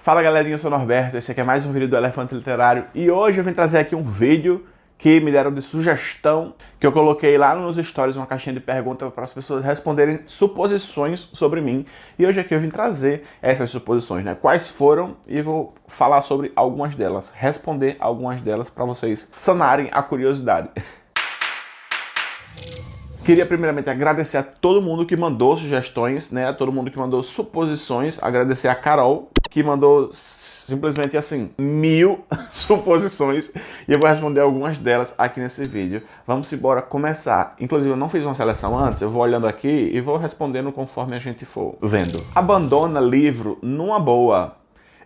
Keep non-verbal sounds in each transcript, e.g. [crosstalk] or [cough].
Fala galerinha, eu sou o Norberto, esse aqui é mais um vídeo do Elefante Literário e hoje eu vim trazer aqui um vídeo que me deram de sugestão, que eu coloquei lá nos stories uma caixinha de perguntas para as pessoas responderem suposições sobre mim. E hoje aqui eu vim trazer essas suposições, né? Quais foram e vou falar sobre algumas delas, responder algumas delas para vocês sanarem a curiosidade. Queria primeiramente agradecer a todo mundo que mandou sugestões, né? A todo mundo que mandou suposições. Agradecer a Carol, que mandou simplesmente assim, mil [laughs] suposições e eu vou responder algumas delas aqui nesse vídeo. Vamos embora começar. Inclusive eu não fiz uma seleção antes, eu vou olhando aqui e vou respondendo conforme a gente for vendo. Abandona livro numa boa.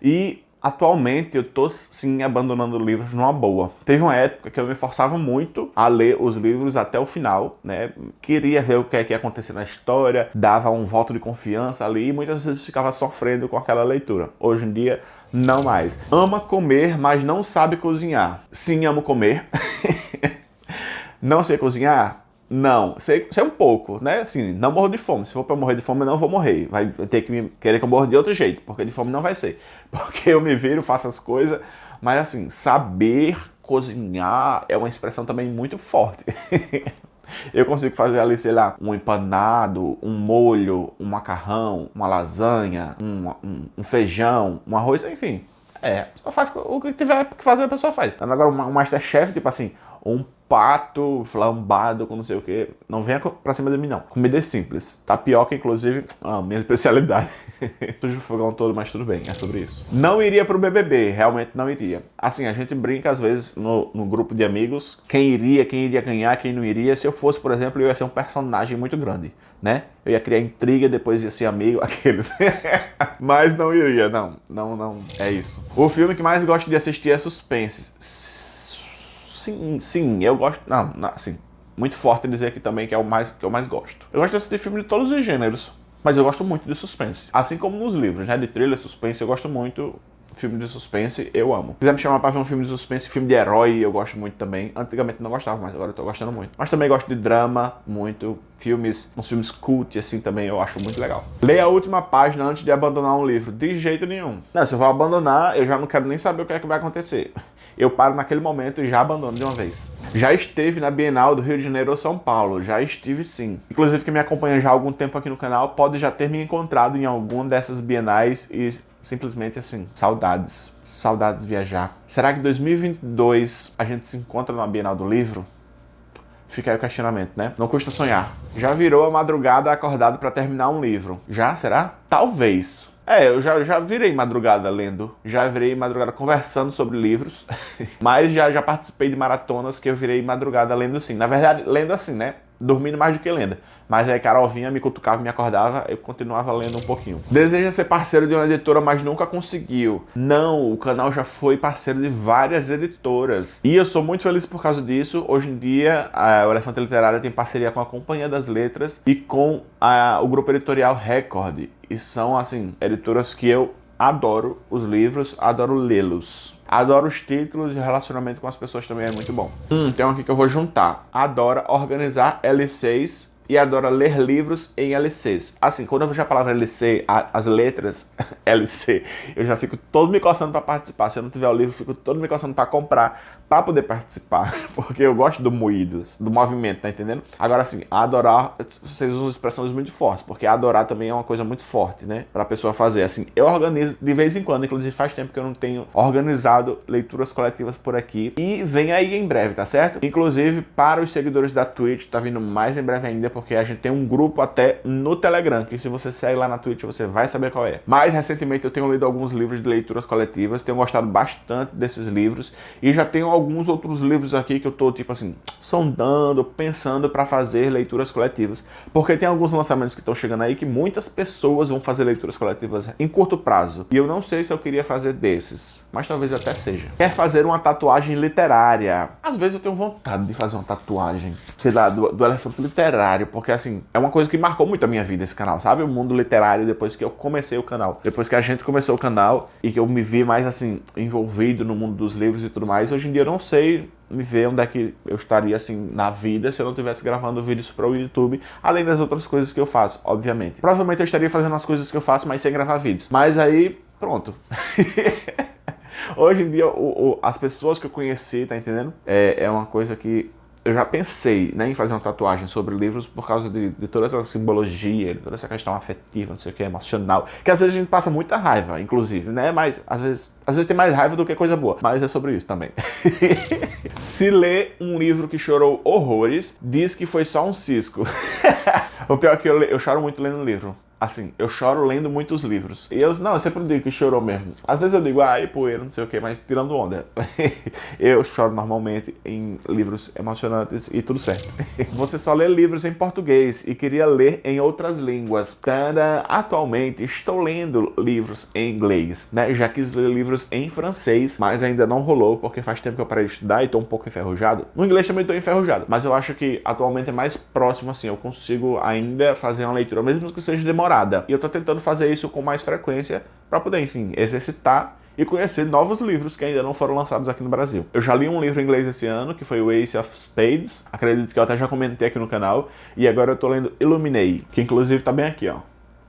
E Atualmente eu tô sim abandonando livros numa boa. Teve uma época que eu me forçava muito a ler os livros até o final, né? Queria ver o que é que ia acontecer na história, dava um voto de confiança ali e muitas vezes ficava sofrendo com aquela leitura. Hoje em dia, não mais. Ama comer, mas não sabe cozinhar. Sim, amo comer. [laughs] não sei cozinhar? Não, sei, sei um pouco, né? Assim, não morro de fome. Se for pra morrer de fome, não vou morrer. Vai ter que me querer que eu morra de outro jeito, porque de fome não vai ser. [laughs] Porque eu me viro, faço as coisas, mas assim, saber cozinhar é uma expressão também muito forte. [laughs] eu consigo fazer ali, sei lá, um empanado, um molho, um macarrão, uma lasanha, um, um, um feijão, um arroz, enfim. É, só faz o que tiver que fazer, a pessoa faz. Agora, um Masterchef, tipo assim, um pato flambado com não sei o que. Não venha pra cima de mim, não. Comida é simples. Tapioca, inclusive, a minha especialidade. [laughs] Sujo o fogão todo, mas tudo bem, é sobre isso. Não iria pro BBB, realmente não iria. Assim, a gente brinca às vezes no, no grupo de amigos, quem iria, quem iria ganhar, quem não iria. Se eu fosse, por exemplo, eu ia ser um personagem muito grande, né? Eu ia criar intriga, depois ia ser amigo, [laughs] aqueles. mas não iria, não. Não, não, é isso. O filme que mais gosto de assistir é Suspense Sim, sim, eu gosto... Não, não assim, muito forte dizer aqui também que é o mais que eu mais gosto. Eu gosto de assistir filme de todos os gêneros, mas eu gosto muito de suspense. Assim como nos livros, né? De thriller, suspense, eu gosto muito. Filme de suspense, eu amo. Se quiser me chamar pra ver um filme de suspense, filme de herói, eu gosto muito também. Antigamente não gostava, mas agora eu tô gostando muito. Mas também gosto de drama, muito. Filmes, uns filmes cult, assim, também eu acho muito legal. Leia a última página antes de abandonar um livro. De jeito nenhum. Não, se eu vou abandonar, eu já não quero nem saber o que é que vai acontecer eu paro naquele momento e já abandono de uma vez. Já esteve na Bienal do Rio de Janeiro ou São Paulo, já estive sim. Inclusive quem me acompanha já há algum tempo aqui no canal pode já ter me encontrado em alguma dessas bienais e simplesmente assim, saudades, saudades viajar. Será que 2022 a gente se encontra na Bienal do Livro? Fica aí o questionamento, né? Não custa sonhar. Já virou a madrugada acordado para terminar um livro? Já, será? Talvez. É, eu já, já virei madrugada lendo, já virei madrugada conversando sobre livros, [laughs] mas já, já participei de maratonas que eu virei madrugada lendo sim. Na verdade, lendo assim, né? Dormindo mais do que lendo. Mas aí Carol vinha, me cutucava, me acordava, eu continuava lendo um pouquinho. Deseja ser parceiro de uma editora, mas nunca conseguiu. Não, o canal já foi parceiro de várias editoras. E eu sou muito feliz por causa disso. Hoje em dia, a, Elefante Literário tem parceria com a Companhia das Letras e com a, o grupo editorial Record. E são, assim, editoras que eu adoro os livros, adoro lê-los. Adoro os títulos e o relacionamento com as pessoas também é muito bom. Hum, tem um aqui que eu vou juntar. Adora organizar L6 e adora ler livros em LCs. Assim, quando eu vejo a palavra LC, a, as letras [laughs] LC, eu já fico todo me coçando para participar. Se eu não tiver o livro, eu fico todo me coçando para comprar, para poder participar. [laughs] Porque eu gosto do moído, do movimento, tá entendendo? Agora, assim, adorar, vocês usam expressões muito fortes, porque adorar também é uma coisa muito forte, né? Pra pessoa fazer. Assim, eu organizo de vez em quando, inclusive faz tempo que eu não tenho organizado leituras coletivas por aqui. E vem aí em breve, tá certo? Inclusive, para os seguidores da Twitch, tá vindo mais em breve ainda, porque a gente tem um grupo até no Telegram, que se você segue lá na Twitch, você vai saber qual é. Mais recentemente eu tenho lido alguns livros de leituras coletivas, tenho gostado bastante desses livros, e já tenho alguns outros livros aqui que eu tô, tipo assim, sondando, pensando para fazer leituras coletivas, porque tem alguns lançamentos que estão chegando aí que muitas pessoas vão fazer leituras coletivas em curto prazo, e eu não sei se eu queria fazer desses, mas talvez até seja. Quer fazer uma tatuagem literária? Às vezes eu tenho vontade de fazer uma tatuagem, sei lá, do, do elefante literário, porque assim, é uma coisa que marcou muito a minha vida esse canal, sabe? O mundo literário depois que eu comecei o canal. Depois que a gente começou o canal e que eu me vi mais assim, envolvido no mundo dos livros e tudo mais, hoje em dia eu não sei me ver onde é que eu estaria assim na vida se eu não estivesse gravando vídeos para o YouTube, além das outras coisas que eu faço, obviamente. Provavelmente eu estaria fazendo as coisas que eu faço, mas sem gravar vídeos. Mas aí pronto. [laughs] Hoje em dia, o, o, as pessoas que eu conheci, tá entendendo? É, é uma coisa que eu já pensei né, em fazer uma tatuagem sobre livros por causa de, de, toda essa simbologia, de toda essa questão afetiva, não sei o que, emocional, que às vezes a gente passa muita raiva, inclusive, né? Mas às vezes, às vezes tem mais raiva do que coisa boa. Mas é sobre isso também. [laughs] Se lê um livro que chorou horrores, diz que foi só um cisco. [laughs] o pior é que eu, eu choro muito lendo livro. Assim, eu choro lendo muitos livros. E eu, não, eu sempre digo que chorou mesmo. Às vezes eu digo, ai, poeira, não sei o que, mas tirando onda. [laughs] eu choro normalmente em livros emocionantes e tudo certo. [laughs] Você só lê livros em português e queria ler em outras línguas. Cada, atualmente estou lendo livros em inglês, né? Já quis ler livros em francês, mas ainda não rolou porque faz tempo que eu parei de estudar e estou um pouco enferrujado. No inglês também estou enferrujado, mas eu acho que atualmente é mais próximo assim, eu consigo ainda fazer uma leitura, mesmo que seja demorada. E eu tô tentando fazer isso com mais frequência para poder, enfim, exercitar e conhecer novos livros que ainda não foram lançados aqui no Brasil. Eu já li um livro em inglês esse ano, que foi o Ace of Spades, acredito que eu até já comentei aqui no canal, e agora eu tô lendo Illuminate, que inclusive tá bem aqui, ó.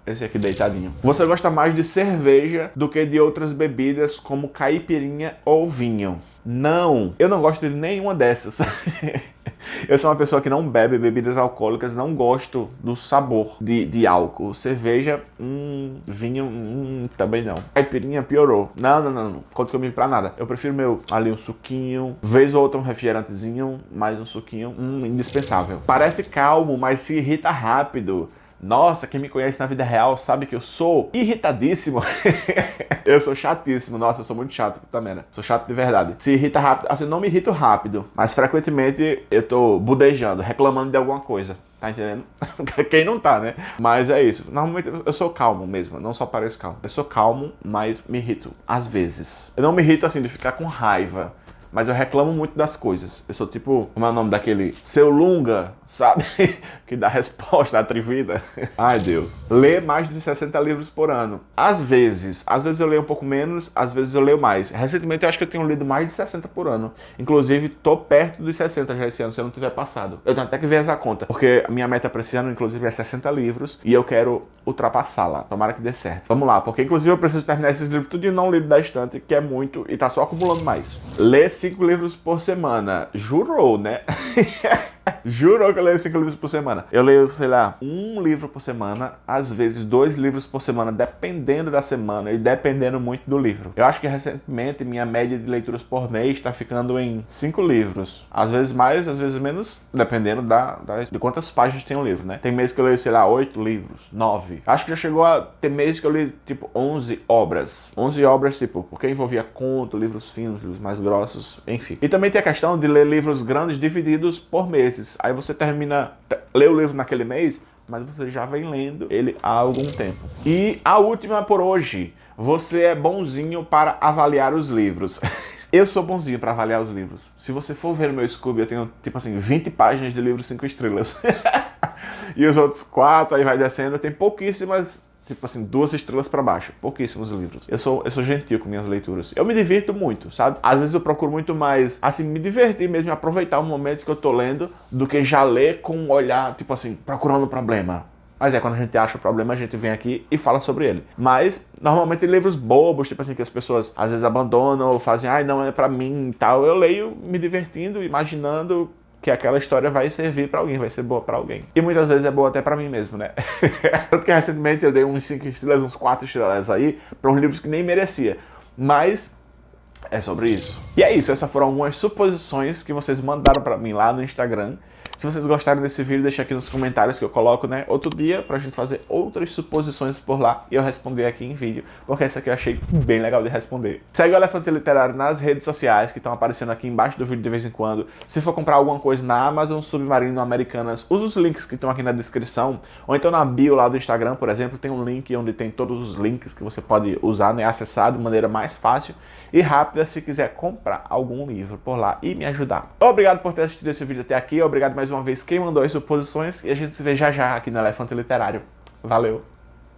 Esse aqui deitadinho. Você gosta mais de cerveja do que de outras bebidas como caipirinha ou vinho? Não, eu não gosto de nenhuma dessas. [laughs] [laughs] Eu sou uma pessoa que não bebe bebidas alcoólicas, não gosto do sabor de, de álcool. Cerveja, hum, vinho, hum, também não. Caipirinha piorou. Não, não, não, não. Conta comigo pra nada. Eu prefiro meu ali um suquinho, vez ou outra um refrigerantezinho, mais um suquinho, hum, indispensável. Parece calmo, mas se irrita rápido. Nossa, quem me conhece na vida real sabe que eu sou irritadíssimo. [laughs] eu sou chatíssimo. Nossa, eu sou muito chato também, né? Sou chato de verdade. Se irrita rápido, assim, não me irrito rápido, mas frequentemente eu tô budejando, reclamando de alguma coisa. Tá entendendo? [laughs] Quem não tá, né? Mas é isso. Normalmente eu sou calmo mesmo, não só pareço calmo. Eu sou calmo, mas me irrito. Às vezes. Eu não me irrito assim de ficar com raiva mas eu reclamo muito das coisas. Eu sou tipo, como é o nome daquele? Seu Lunga, sabe? [laughs] que dá resposta atrevida. [laughs] Ai, Deus. Lê mais de 60 livros por ano. Às vezes. Às vezes eu leio um pouco menos, às vezes eu leio mais. Recentemente eu acho que eu tenho lido mais de 60 por ano. Inclusive, tô perto dos 60 já esse ano, se eu não tiver passado. Eu tenho até que ver essa conta. Porque a minha meta para esse ano, inclusive, é 60 livros. E eu quero ultrapassá-la. Tomara que dê certo. Vamos lá, porque inclusive eu preciso terminar esses livros tudo e não lido da estante, que é muito e tá só acumulando mais. Lê 5 livros por semana. Jurou, né? [laughs] [laughs] Juro que eu leio 5 livros por semana. Eu leio, sei lá, um livro por semana, às vezes dois livros por semana, dependendo da semana e dependendo muito do livro. Eu acho que recentemente minha média de leituras por mês está ficando em 5 livros. Às vezes mais, às vezes menos, dependendo da, da, de quantas páginas tem um livro, né? Tem meses que eu leio, sei lá, 8 livros, 9. Acho que já chegou a ter meses que eu li, tipo, 11 obras. 11 obras, tipo, porque envolvia conto, livros finos, livros mais grossos, enfim. E também tem a questão de ler livros grandes divididos por mês meses. Aí você termina, lê o livro naquele mês, mas você já vem lendo ele há algum tempo. E a última por hoje. Você é bonzinho para avaliar os livros. [laughs] Eu sou bonzinho para avaliar os livros. Se você for ver meu Scooby, eu tenho, tipo assim, 20 páginas de livros 5 estrelas. [laughs] e os outros 4, aí vai descendo, tem pouquíssimas tipo assim, duas estrelas para baixo. Pouquíssimos livros. Eu sou, eu sou gentil com minhas leituras. Eu me divirto muito, sabe? Às vezes eu procuro muito mais, assim, me divertir mesmo, aproveitar o momento que eu tô lendo, do que já ler com um olhar, tipo assim, procurando um problema. Mas é, quando a gente acha o problema, a gente vem aqui e fala sobre ele. Mas, normalmente, livros bobos, tipo assim, que as pessoas às vezes abandonam ou fazem, ai, não é pra mim e tal. Eu leio me divertindo, imaginando que aquela história vai servir para alguém, vai ser boa para alguém. E muitas vezes é boa até para mim mesmo, né? [laughs] Tanto que recentemente eu dei uns 5 estrelas, uns 4 estrelas aí para uns livros que nem merecia. Mas é sobre isso. E é isso, essas foram algumas suposições que vocês mandaram para mim lá no Instagram. Se vocês gostaram desse vídeo, deixa aqui nos comentários que eu coloco, né, outro dia pra gente fazer outras suposições por lá e eu responder aqui em vídeo, porque essa aqui eu achei bem legal de responder. Segue o Elefante Literário nas redes sociais, que estão aparecendo aqui embaixo do vídeo de vez em quando. Se for comprar alguma coisa na Amazon Submarino Americanas, usa os links que estão aqui na descrição, ou então na bio lá do Instagram, por exemplo, tem um link onde tem todos os links que você pode usar, né, acessar de maneira mais fácil e rápida se quiser comprar algum livro por lá e me ajudar. Obrigado por ter assistido esse vídeo até aqui, obrigado mais uma vez quem mandou as suposições e a gente se vê já já aqui no Elefante Literário. Valeu!